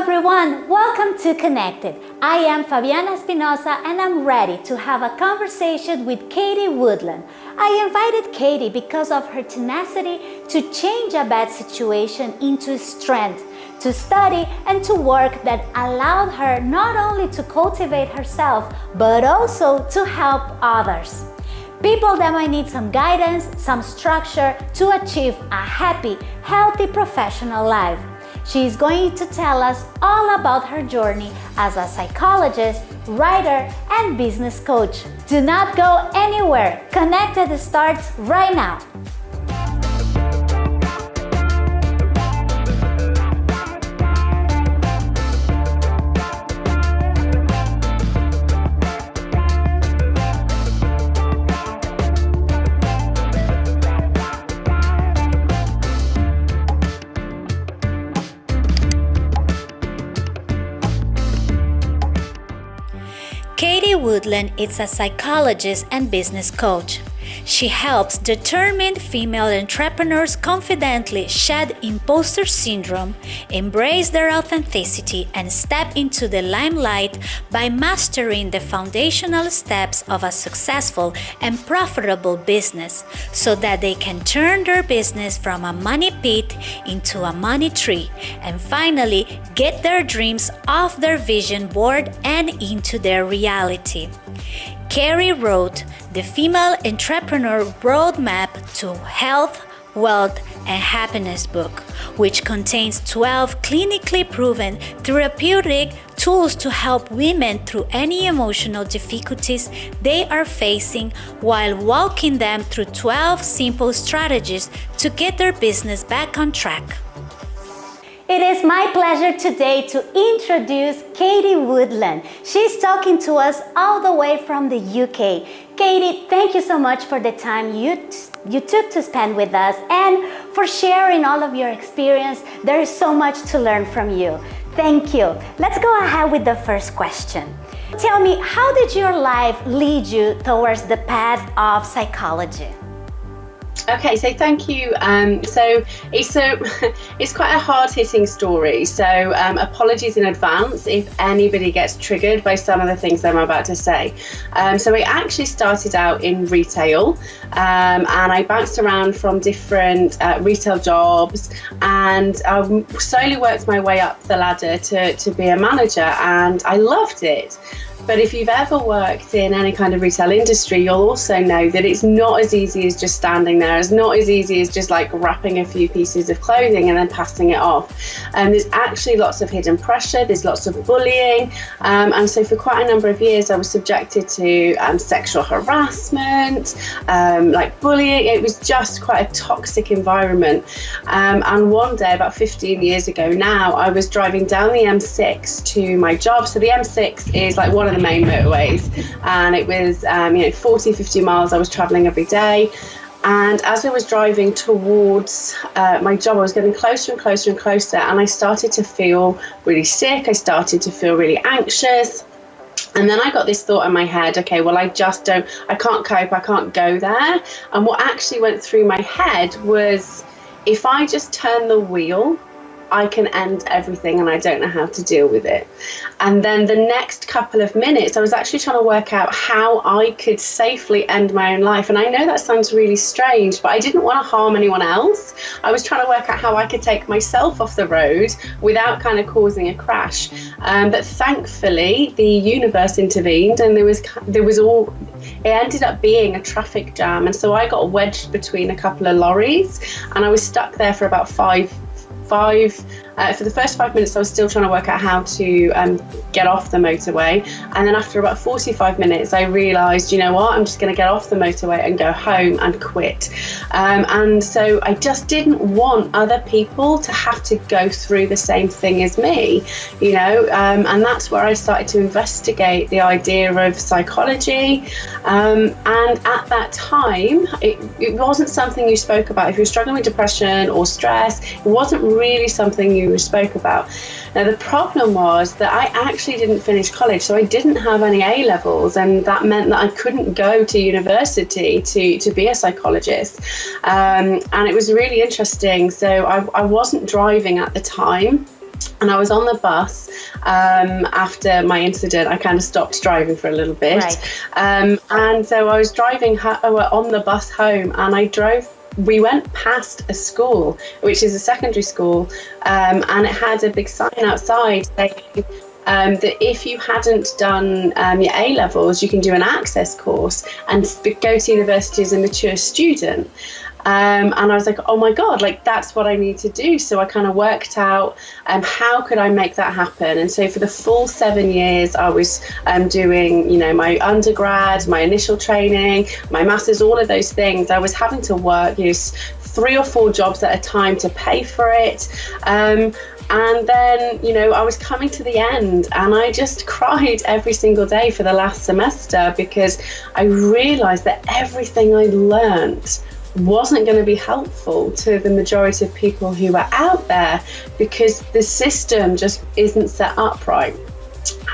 everyone, welcome to Connected. I am Fabiana Espinosa and I'm ready to have a conversation with Katie Woodland. I invited Katie because of her tenacity to change a bad situation into strength, to study and to work that allowed her not only to cultivate herself, but also to help others. People that might need some guidance, some structure to achieve a happy, healthy professional life. She is going to tell us all about her journey as a psychologist, writer, and business coach. Do not go anywhere. Connected starts right now. Woodland is a psychologist and business coach. She helps determined female entrepreneurs confidently shed imposter syndrome, embrace their authenticity, and step into the limelight by mastering the foundational steps of a successful and profitable business so that they can turn their business from a money pit into a money tree and finally get their dreams off their vision board and into their reality. Carrie wrote the Female Entrepreneur Roadmap to Health, Wealth, and Happiness book, which contains 12 clinically proven therapeutic tools to help women through any emotional difficulties they are facing while walking them through 12 simple strategies to get their business back on track. It is my pleasure today to introduce Katie Woodland. She's talking to us all the way from the UK. Katie, thank you so much for the time you, you took to spend with us and for sharing all of your experience. There is so much to learn from you. Thank you. Let's go ahead with the first question. Tell me, how did your life lead you towards the path of psychology? Okay, so thank you. Um, so it's a, it's quite a hard-hitting story. So um, apologies in advance if anybody gets triggered by some of the things I'm about to say. Um, so I actually started out in retail, um, and I bounced around from different uh, retail jobs, and I slowly worked my way up the ladder to to be a manager, and I loved it. But if you've ever worked in any kind of retail industry, you'll also know that it's not as easy as just standing there. It's not as easy as just like wrapping a few pieces of clothing and then passing it off. And um, there's actually lots of hidden pressure, there's lots of bullying. Um, and so for quite a number of years, I was subjected to um, sexual harassment, um, like bullying. It was just quite a toxic environment. Um, and one day, about 15 years ago now, I was driving down the M6 to my job. So the M6 is like one of the main motorways and it was um, you know 40 50 miles I was traveling every day and as I was driving towards uh, my job, I was getting closer and closer and closer, and I started to feel really sick. I started to feel really anxious. And then I got this thought in my head okay, well, I just don't, I can't cope, I can't go there. And what actually went through my head was if I just turn the wheel I can end everything and I don't know how to deal with it. And then the next couple of minutes, I was actually trying to work out how I could safely end my own life. And I know that sounds really strange, but I didn't want to harm anyone else. I was trying to work out how I could take myself off the road without kind of causing a crash. Um, but thankfully, the universe intervened and there was there was all it ended up being a traffic jam and so I got wedged between a couple of lorries and I was stuck there for about five five uh, for the first five minutes, I was still trying to work out how to um, get off the motorway. And then after about 45 minutes, I realised, you know what, I'm just going to get off the motorway and go home and quit. Um, and so I just didn't want other people to have to go through the same thing as me, you know. Um, and that's where I started to investigate the idea of psychology. Um, and at that time, it, it wasn't something you spoke about. If you're struggling with depression or stress, it wasn't really something you spoke about. Now, the problem was that I actually didn't finish college, so I didn't have any A levels, and that meant that I couldn't go to university to, to be a psychologist. Um, and it was really interesting. So I, I wasn't driving at the time. and I was on the bus um, after my incident. I kind of stopped driving for a little bit, right. um, and so I was driving ho- uh, on the bus home, and I drove. We went past a school, which is a secondary school, um, and it had a big sign outside saying um, that if you hadn't done um, your A levels, you can do an access course and go to university as a mature student. Um, and I was like, oh my God, like that's what I need to do. So I kind of worked out um, how could I make that happen. And so for the full seven years, I was um, doing, you know, my undergrad, my initial training, my master's, all of those things. I was having to work, you know, three or four jobs at a time to pay for it. Um, and then, you know, I was coming to the end and I just cried every single day for the last semester because I realized that everything I learned wasn't going to be helpful to the majority of people who are out there because the system just isn't set up right.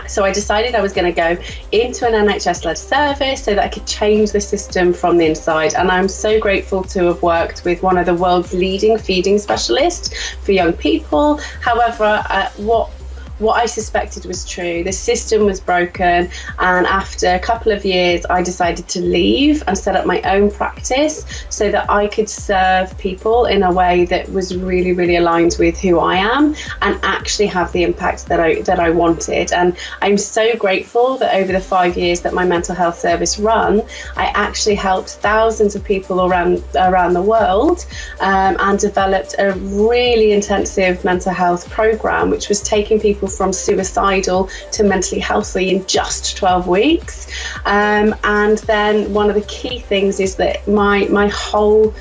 So I decided I was going to go into an NHS led service so that I could change the system from the inside. And I'm so grateful to have worked with one of the world's leading feeding specialists for young people. However, uh, what what I suspected was true. The system was broken, and after a couple of years, I decided to leave and set up my own practice so that I could serve people in a way that was really, really aligned with who I am and actually have the impact that I that I wanted. And I'm so grateful that over the five years that my mental health service run, I actually helped thousands of people around around the world um, and developed a really intensive mental health program, which was taking people people from suicidal to mentally healthy in just 12 weeks. Um, and then one of the key things is that my my whole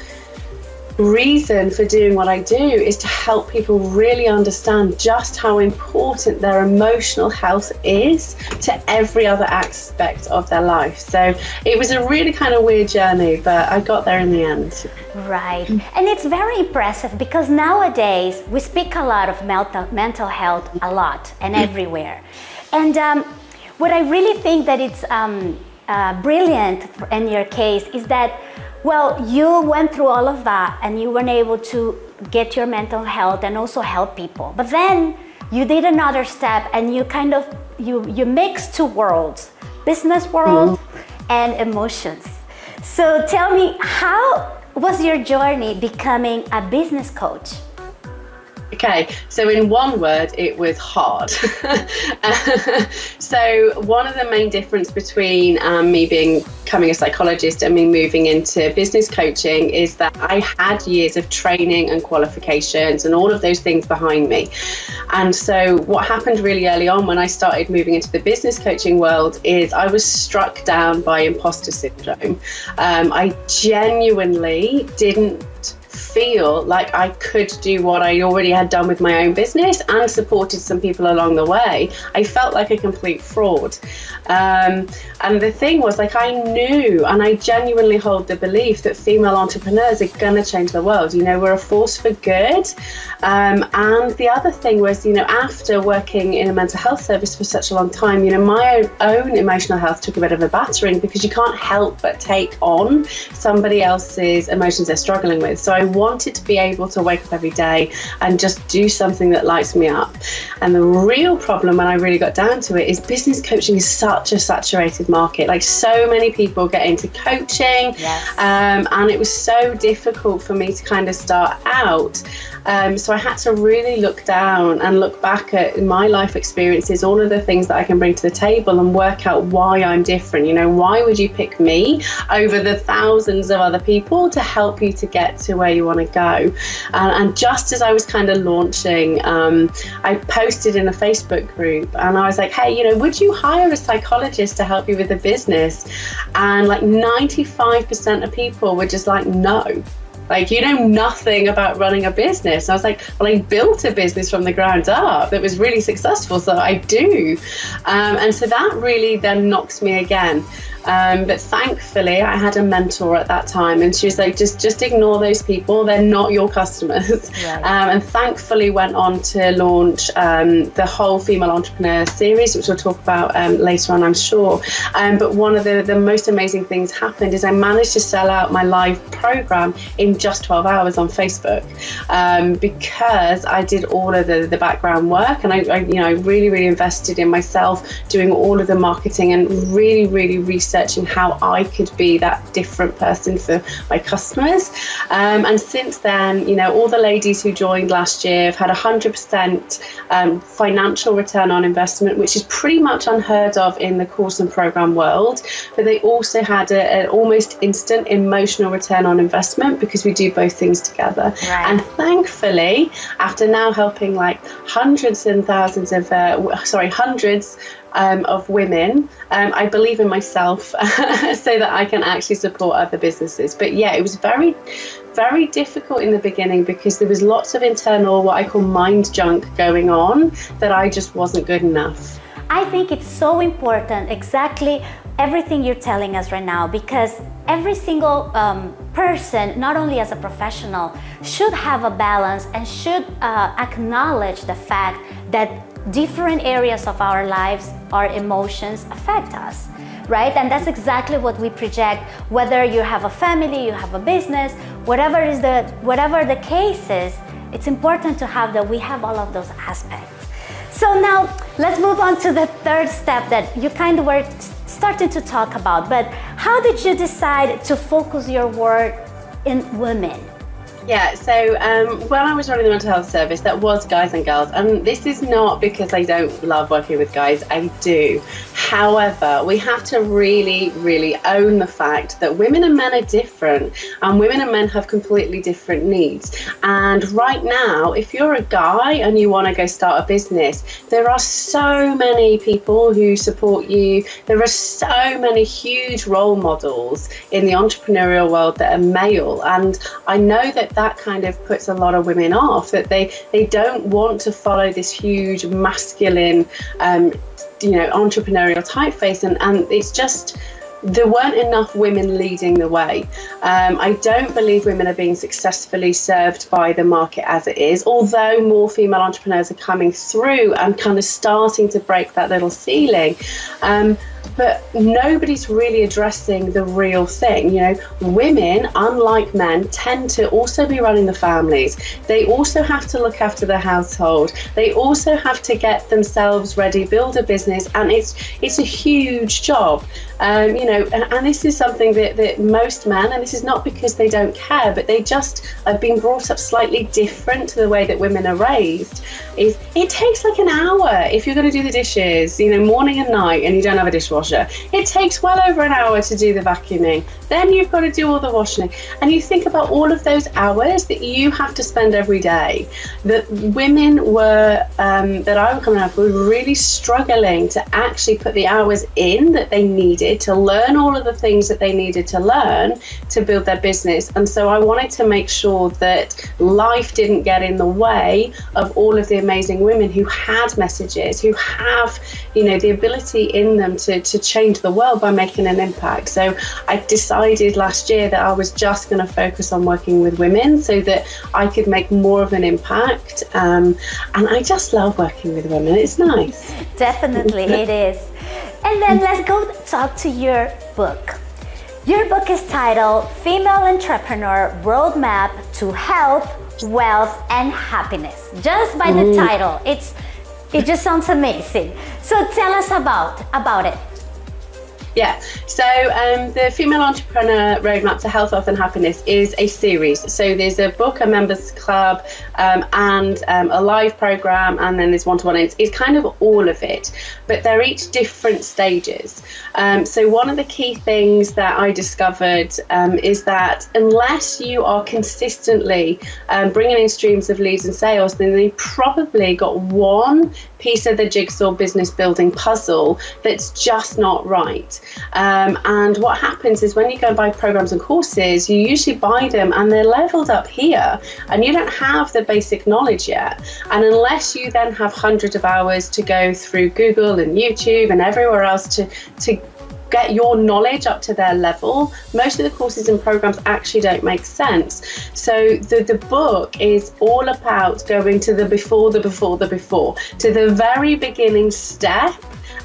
reason for doing what I do is to help people really understand just how important their emotional health is to every other aspect of their life. So it was a really kind of weird journey, but I got there in the end. Right. And it's very impressive because nowadays we speak a lot of mental, mental health a lot and everywhere. And um, what I really think that it's um, uh, brilliant in your case is that well, you went through all of that and you weren't able to get your mental health and also help people. But then you did another step and you kind of, you, you mixed two worlds, business world mm-hmm. and emotions. So tell me, how was your journey becoming a business coach? Okay, so in one word, it was hard. so one of the main difference between um, me being becoming a psychologist and me moving into business coaching is that I had years of training and qualifications and all of those things behind me. And so what happened really early on when I started moving into the business coaching world is I was struck down by imposter syndrome. Um, I genuinely didn't feel like I could do what I already had done with my own business and supported some people along the way. I felt like a complete fraud. Um, and the thing was, like, I knew and I genuinely hold the belief that female entrepreneurs are going to change the world. You know, we're a force for good. Um, and the other thing was, you know, after working in a mental health service for such a long time, you know, my own emotional health took a bit of a battering because you can't help but take on somebody else's emotions they're struggling with. So I wanted to be able to wake up every day and just do something that lights me up. And the real problem when I really got down to it is business coaching is such a saturated market. Like so many people get into coaching, yes. um, and it was so difficult for me to kind of start out. Um, so I had to really look down and look back at my life experiences, all of the things that I can bring to the table, and work out why I'm different. You know, why would you pick me over the thousands of other people to help you to get to where you want to go? And, and just as I was kind of launching, um, I posted in a Facebook group and I was like, hey, you know, would you hire a psychologist to help you with the business? And like 95% of people were just like, no. Like, you know nothing about running a business. And I was like, well, I built a business from the ground up that was really successful, so I do. Um, and so that really then knocks me again. Um, but thankfully, I had a mentor at that time, and she was like, just just ignore those people. They're not your customers. Right. Um, and thankfully, went on to launch um, the whole female entrepreneur series, which we'll talk about um, later on, I'm sure. Um, but one of the, the most amazing things happened is I managed to sell out my live program in just 12 hours on Facebook um, because I did all of the, the background work and I, I, you know, really, really invested in myself doing all of the marketing and really, really researching how I could be that different person for my customers. Um, and since then, you know, all the ladies who joined last year have had 100% um, financial return on investment, which is pretty much unheard of in the course and program world. But they also had an almost instant emotional return on investment because we do both things together. Right. And thankfully, after now helping like hundreds and thousands of, uh, sorry, hundreds um, of women. Um, I believe in myself so that I can actually support other businesses. But yeah, it was very, very difficult in the beginning because there was lots of internal, what I call mind junk going on that I just wasn't good enough. I think it's so important, exactly everything you're telling us right now, because every single um, person, not only as a professional, should have a balance and should uh, acknowledge the fact that different areas of our lives, our emotions affect us, right? And that's exactly what we project, whether you have a family, you have a business, whatever is the, whatever the case is, it's important to have that we have all of those aspects. So now let's move on to the third step that you kind of were starting to talk about, but how did you decide to focus your work in women? Yeah, so um, when I was running the mental health service, that was guys and girls. And this is not because I don't love working with guys, I do. However, we have to really, really own the fact that women and men are different, and women and men have completely different needs. And right now, if you're a guy and you want to go start a business, there are so many people who support you. There are so many huge role models in the entrepreneurial world that are male. And I know that that kind of puts a lot of women off that they they don't want to follow this huge masculine um, you know entrepreneurial typeface and and it's just there weren't enough women leading the way. Um, I don't believe women are being successfully served by the market as it is, although more female entrepreneurs are coming through and kind of starting to break that little ceiling. Um, but nobody's really addressing the real thing. You know, women, unlike men, tend to also be running the families. They also have to look after the household. They also have to get themselves ready, build a business, and it's it's a huge job. Um, you know, and, and, this is something that, that most men, and this is not because they don't care, but they just have been brought up slightly different to the way that women are raised. Is it takes like an hour if you're going to do the dishes, you know, morning and night, and you don't have a dishwasher. It takes well over an hour to do the vacuuming. Then you've got to do all the washing, and you think about all of those hours that you have to spend every day. That women were um, that I was coming up were really struggling to actually put the hours in that they needed to learn all of the things that they needed to learn to build their business. And so I wanted to make sure that life didn't get in the way of all of the amazing women who had messages, who have, you know, the ability in them to, to change the world by making an impact. So I decided last year that I was just going to focus on working with women so that I could make more of an impact. Um, and I just love working with women. It's nice. Definitely, it is. And then let's go talk to your book. Your book is titled Female Entrepreneur Roadmap to Health, Wealth, and Happiness. Just by the title, it's it just sounds amazing. So tell us about about it. Yeah, so um, the Female Entrepreneur Roadmap to Health, Wealth and Happiness is a series. So there's a book, a members club, um, and um, a live program, and then there's one to one. It's, it's kind of all of it, but they're each different stages. Um, so one of the key things that I discovered um, is that unless you are consistently um, bringing in streams of leads and sales, then they probably got one piece of the jigsaw business building puzzle that's just not right. Um, and what happens is when you go and buy programs and courses, you usually buy them and they're leveled up here, and you don't have the basic knowledge yet. And unless you then have hundreds of hours to go through Google and YouTube and everywhere else to to get your knowledge up to their level, most of the courses and programs actually don't make sense. So the, the book is all about going to the before, the before, the before, to the very beginning step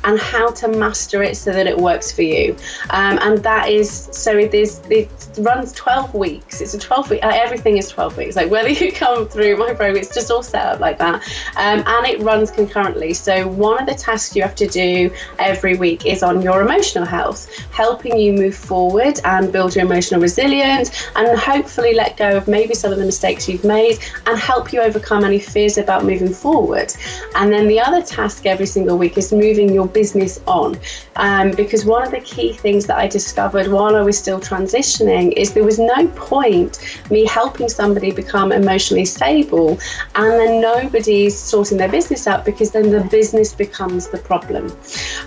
and how to master it so that it works for you. Um, and that is so it is it runs 12 weeks. It's a 12 week. Uh, everything is 12 weeks. Like whether you come through my program, it's just all set up like that, um, and it runs concurrently. So one of the tasks you have to do every week is on your emotional health, helping you move forward and build your emotional resilience, and hopefully let go of maybe some of the mistakes you've made, and help you overcome any fears about moving forward. And then the other task every single week is moving your business on. Um, because one of the key things that I discovered while I was still transitioning is there was no point me helping somebody become emotionally stable and then nobody's sorting their business out because then the business becomes the problem.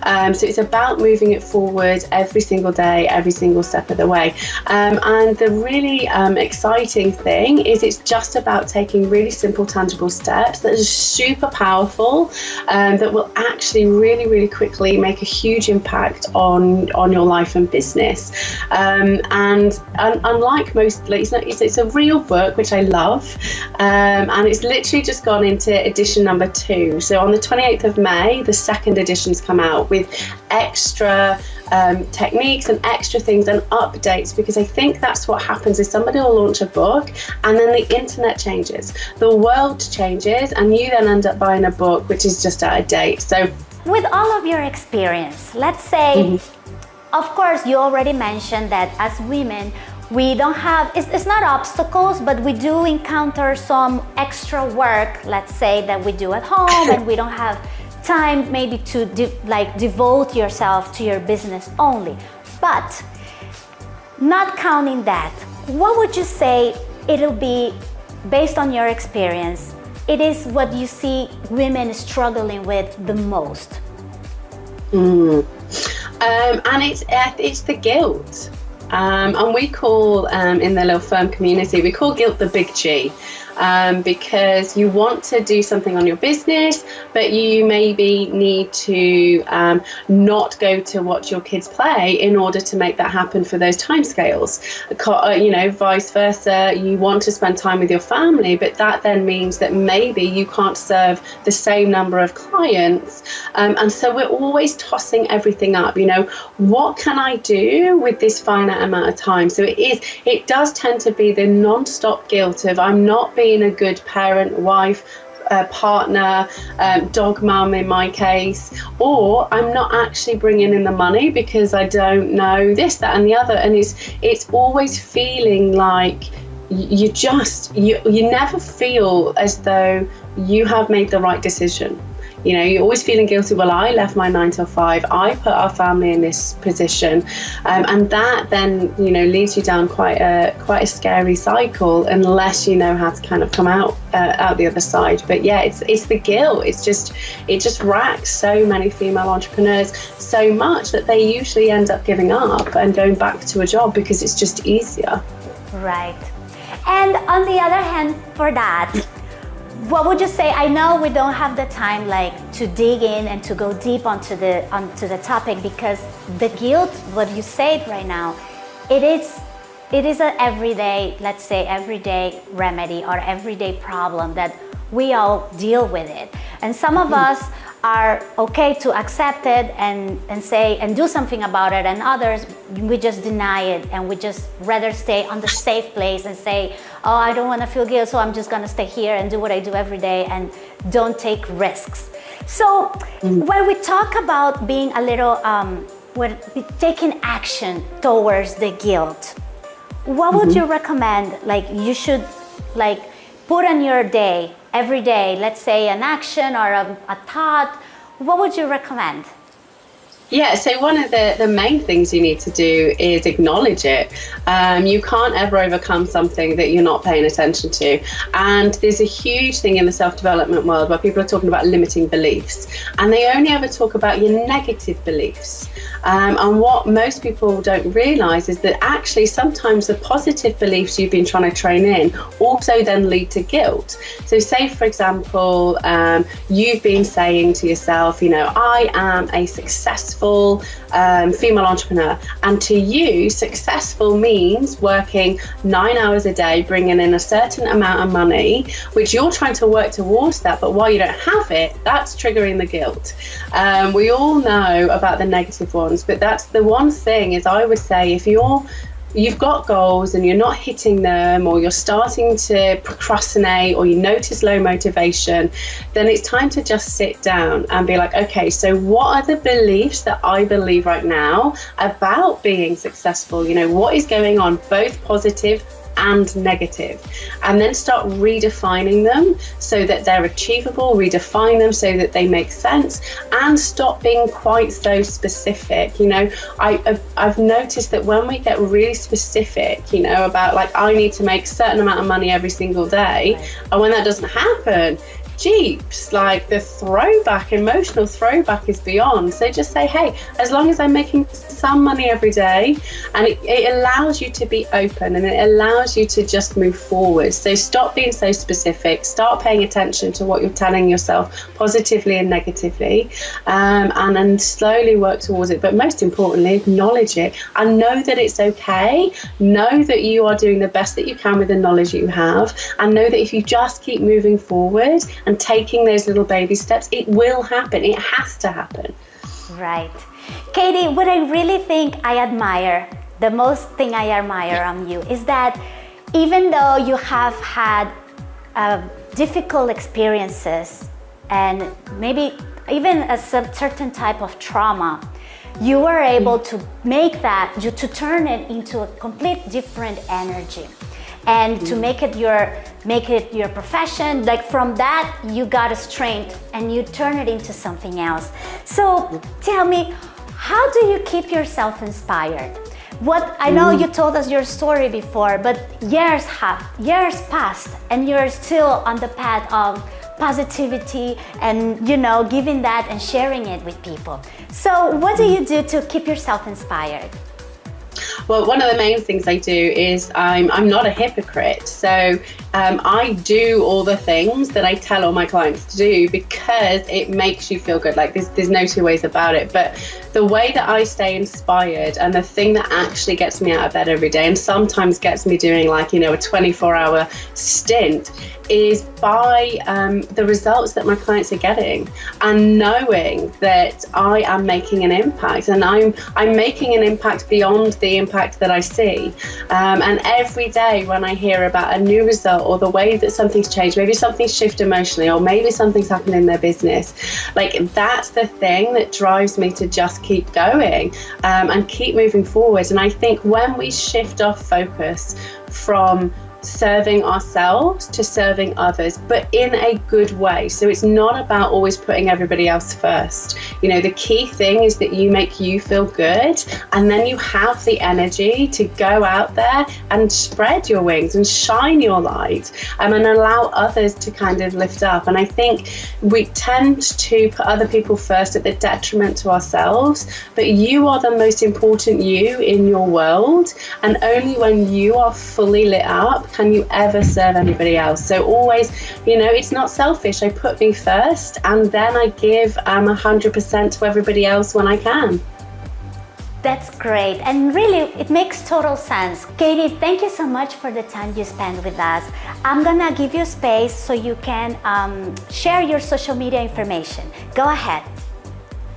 Um, so it's about moving it forward every single day, every single step of the way. Um, and the really um, exciting thing is it's just about taking really simple, tangible steps that are super powerful, um, that will actually really, really quickly make a huge impact on on your life and business. Um, and un- unlike most, it's, not, it's, it's, a real book which I love, um, and it's literally just gone into edition number two. So on the 28th of May, the second edition's come out with extra. Um, techniques and extra things and updates because I think that's what happens is somebody will launch a book and then the internet changes, the world changes, and you then end up buying a book which is just out of date. So with all of your experience, let's say, mm-hmm. of course, you already mentioned that as women, we don't have, it's, it's, not obstacles, but we do encounter some extra work, let's say, that we do at home and we don't have time maybe to de- like devote yourself to your business only. But not counting that, what would you say it'll be based on your experience it is what you see women struggling with the most. Mm. Um, and it's it's the guilt. Um, and we call um, in the little firm community we call guilt the big G um, because you want to do something on your business, but you maybe need to um, not go to watch your kids play in order to make that happen for those timescales. Uh, you know, vice versa. You want to spend time with your family, but that then means that maybe you can't serve the same number of clients. Um, and so we're always tossing everything up. You know, what can I do with this finite amount of time? So it is. It does tend to be the non-stop guilt of I'm not being being a good parent, wife, uh, partner, um, dog mum in my case, or I'm not actually bringing in the money because I don't know this, that, and the other. And it's it's always feeling like you just you you never feel as though you have made the right decision you know, you're always feeling guilty. Well, I left my nine till five. I put our family in this position, um, and that then you know leads you down quite a quite a scary cycle unless you know how to kind of come out uh, out the other side. But yeah, it's it's the guilt. It's just it just racks so many female entrepreneurs so much that they usually end up giving up and going back to a job because it's just easier. Right. And on the other hand, for that what would you say i know we don't have the time like to dig in and to go deep onto the onto the topic because the guilt what you said right now it is it is an everyday let's say everyday remedy or everyday problem that we all deal with it and some of mm. us are okay to accept it and, and say and do something about it and others we just deny it and we just rather stay on the safe place and say oh i don't want to feel guilt so i'm just going to stay here and do what i do every day and don't take risks so mm. when we talk about being a little um, we're taking action towards the guilt what would mm-hmm. you recommend like you should like put on your day every day, let's say an action or a, a thought, what would you recommend? Yeah, so one of the, the main things you need to do is acknowledge it. Um, you can't ever overcome something that you're not paying attention to. And there's a huge thing in the self development world where people are talking about limiting beliefs, and they only ever talk about your negative beliefs. Um, and what most people don't realize is that actually sometimes the positive beliefs you've been trying to train in also then lead to guilt. So, say for example, um, you've been saying to yourself, you know, I am a successful um, female entrepreneur. And to you, successful means working nine hours a day, bringing in a certain amount of money, which you're trying to work towards that. But while you don't have it, that's triggering the guilt. Um, we all know about the negative but that's the one thing is I would say if you're you've got goals and you're not hitting them or you're starting to procrastinate or you notice low motivation, then it's time to just sit down and be like, okay, so what are the beliefs that I believe right now about being successful? You know, what is going on, both positive and negative, and then start redefining them so that they're achievable, redefine them so that they make sense, and stop being quite so specific. You know, I, I've noticed that when we get really specific, you know, about like, I need to make a certain amount of money every single day, and when that doesn't happen, Jeeps, like the throwback, emotional throwback is beyond. So just say, hey, as long as I'm making some money every day, and it, it, allows you to be open and it allows you to just move forward. So stop being so specific, start paying attention to what you're telling yourself positively and negatively, um, and then slowly work towards it. But most importantly, acknowledge it and know that it's okay. Know that you are doing the best that you can with the knowledge you have, and know that if you just keep moving forward and taking those little baby steps, it will happen. It has to happen. Right. Katie, what I really think I admire, the most thing I admire on you is that even though you have had uh, difficult experiences and maybe even a certain type of trauma, you were able to make that, you to turn it into a complete different energy and to make it your make it your profession like from that you got a strength and you turn it into something else. So tell me how do you keep yourself inspired? What I know mm. you told us your story before but years have years passed and you're still on the path of positivity and you know giving that and sharing it with people. So what do mm. you do to keep yourself inspired well, one of the main things I do is I'm, I'm not a hypocrite. So um, I do all the things that I tell all my clients to do because it makes you feel good. Like there's, there's no two ways about it. But the way that I stay inspired and the thing that actually gets me out of bed every day and sometimes gets me doing like, you know, a 24 hour stint is by um, the results that my clients are getting and knowing that I am making an impact and I'm I'm making an impact beyond the impact that I see. Um, and every day when I hear about a new result or the way that something's changed maybe something's shifted emotionally or maybe something's happened in their business like that's the thing that drives me to just keep going um, and keep moving forward. And I think when we shift our focus from serving ourselves to serving others, but in a good way. So it's not about always putting everybody else first. You know, the key thing is that you make you feel good and then you have the energy to go out there and spread your wings and shine your light um, and allow others to kind of lift up. And I think we tend to put other people first at the detriment to ourselves, but you are the most important you in your world. And only when you are fully lit up can you ever serve anybody else? So always, you know, it's not selfish. I put me first and then I give um, 100% to everybody else when I can. That's great. And really, it makes total sense. Katie, thank you so much for the time you spent with us. I'm gonna give you space so you can um, share your social media information. Go ahead.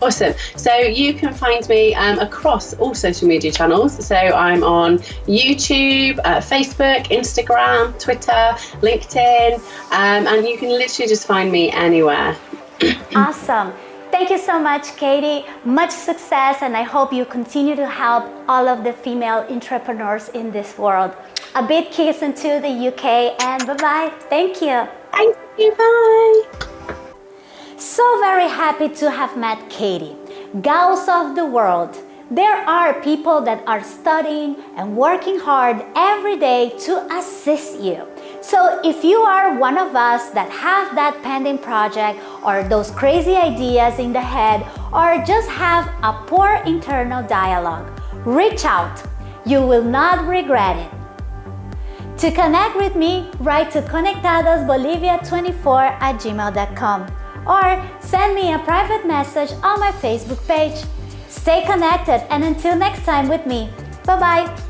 Awesome. So you can find me um, across all social media channels. So I'm on YouTube, uh, Facebook, Instagram, Twitter, LinkedIn, um, and you can literally just find me anywhere. awesome. Thank you so much, Katie. Much success, and I hope you continue to help all of the female entrepreneurs in this world. A big kiss into the UK, and bye-bye. Thank you. Thank you. Bye. So very happy to have met Katie. Gals of the world, there are people that are studying and working hard every day to assist you. So if you are one of us that have that pending project or those crazy ideas in the head or just have a poor internal dialogue, reach out. You will not regret it. To connect with me, write to conectadosbolivia24 at gmail.com or send me a private message on my Facebook page. Stay connected and until next time with me. Bye bye.